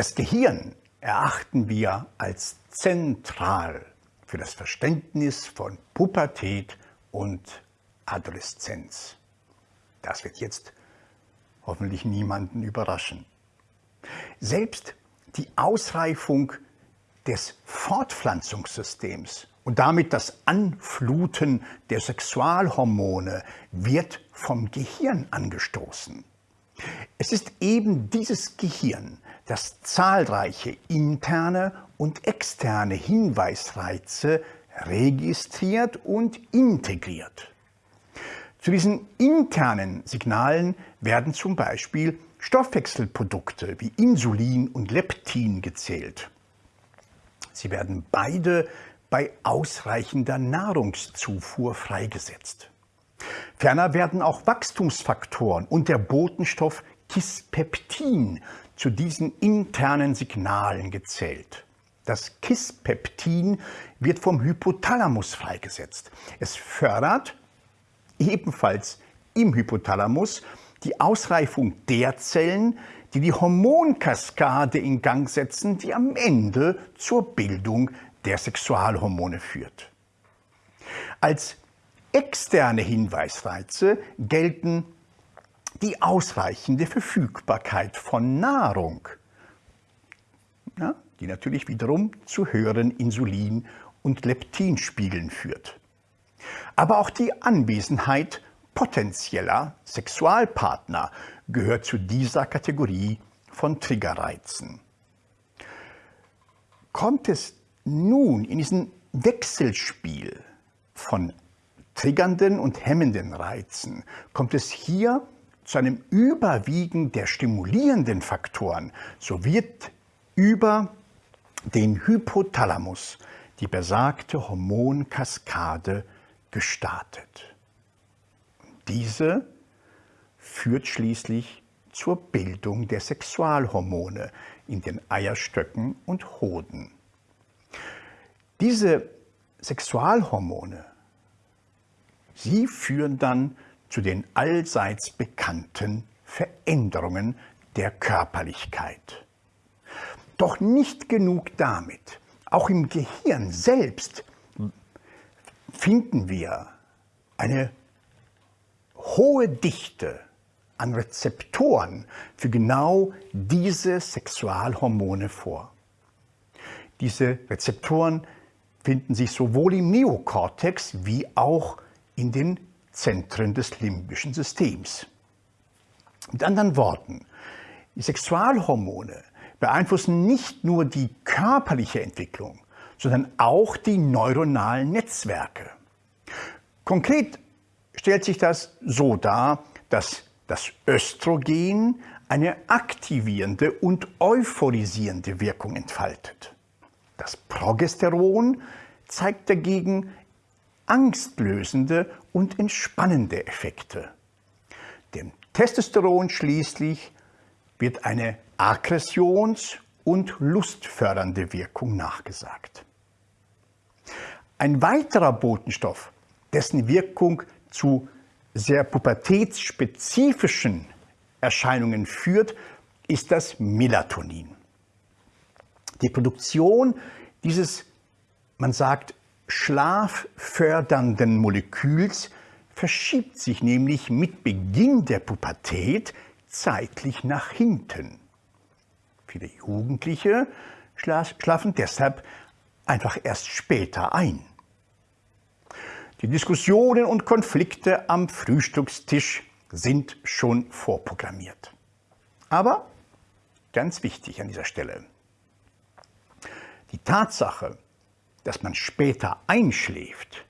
Das Gehirn erachten wir als zentral für das Verständnis von Pubertät und Adoleszenz. Das wird jetzt hoffentlich niemanden überraschen. Selbst die Ausreifung des Fortpflanzungssystems und damit das Anfluten der Sexualhormone wird vom Gehirn angestoßen. Es ist eben dieses Gehirn, das zahlreiche interne und externe Hinweisreize registriert und integriert. Zu diesen internen Signalen werden zum Beispiel Stoffwechselprodukte wie Insulin und Leptin gezählt. Sie werden beide bei ausreichender Nahrungszufuhr freigesetzt. Ferner werden auch Wachstumsfaktoren und der Botenstoff Kispeptin zu diesen internen Signalen gezählt. Das Kispeptin wird vom Hypothalamus freigesetzt. Es fördert ebenfalls im Hypothalamus die Ausreifung der Zellen, die die Hormonkaskade in Gang setzen, die am Ende zur Bildung der Sexualhormone führt. Als externe Hinweisreize gelten die ausreichende Verfügbarkeit von Nahrung, ja, die natürlich wiederum zu höheren Insulin- und Leptinspiegeln führt. Aber auch die Anwesenheit potenzieller Sexualpartner gehört zu dieser Kategorie von Triggerreizen. Kommt es nun in diesem Wechselspiel von triggernden und hemmenden Reizen, kommt es hier zu einem Überwiegen der stimulierenden Faktoren, so wird über den Hypothalamus die besagte Hormonkaskade gestartet. Diese führt schließlich zur Bildung der Sexualhormone in den Eierstöcken und Hoden. Diese Sexualhormone, sie führen dann zu den allseits bekannten Veränderungen der Körperlichkeit. Doch nicht genug damit. Auch im Gehirn selbst finden wir eine hohe Dichte an Rezeptoren für genau diese Sexualhormone vor. Diese Rezeptoren finden sich sowohl im Neokortex wie auch in den Zentren des limbischen Systems. Mit anderen Worten, die Sexualhormone beeinflussen nicht nur die körperliche Entwicklung, sondern auch die neuronalen Netzwerke. Konkret stellt sich das so dar, dass das Östrogen eine aktivierende und euphorisierende Wirkung entfaltet. Das Progesteron zeigt dagegen angstlösende und entspannende Effekte. Dem Testosteron schließlich wird eine aggressions- und lustfördernde Wirkung nachgesagt. Ein weiterer Botenstoff, dessen Wirkung zu sehr pubertätsspezifischen Erscheinungen führt, ist das Melatonin. Die Produktion dieses, man sagt, schlaffördernden Moleküls verschiebt sich nämlich mit Beginn der Pubertät zeitlich nach hinten. Viele Jugendliche schlafen deshalb einfach erst später ein. Die Diskussionen und Konflikte am Frühstückstisch sind schon vorprogrammiert. Aber ganz wichtig an dieser Stelle, die Tatsache, dass man später einschläft,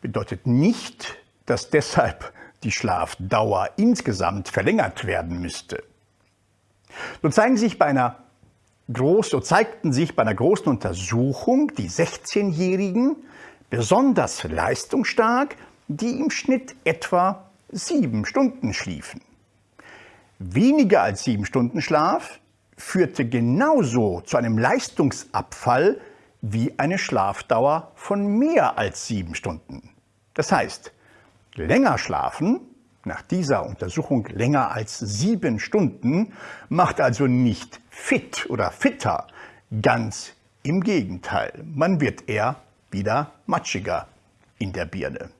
bedeutet nicht, dass deshalb die Schlafdauer insgesamt verlängert werden müsste. So, zeigen sich bei einer groß, so zeigten sich bei einer großen Untersuchung die 16-Jährigen besonders leistungsstark, die im Schnitt etwa sieben Stunden schliefen. Weniger als sieben Stunden Schlaf führte genauso zu einem Leistungsabfall wie eine Schlafdauer von mehr als sieben Stunden. Das heißt, länger schlafen nach dieser Untersuchung länger als sieben Stunden macht also nicht fit oder fitter, ganz im Gegenteil. Man wird eher wieder matschiger in der Birne.